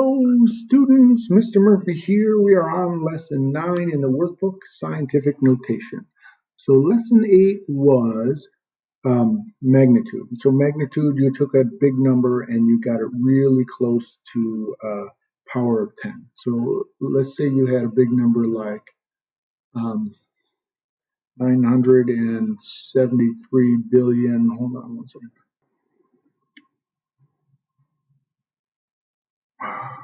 Hello students, Mr. Murphy here. We are on lesson 9 in the workbook, Scientific Notation. So lesson 8 was um, magnitude. So magnitude, you took a big number and you got it really close to uh, power of 10. So let's say you had a big number like um, 973 billion, hold on one second.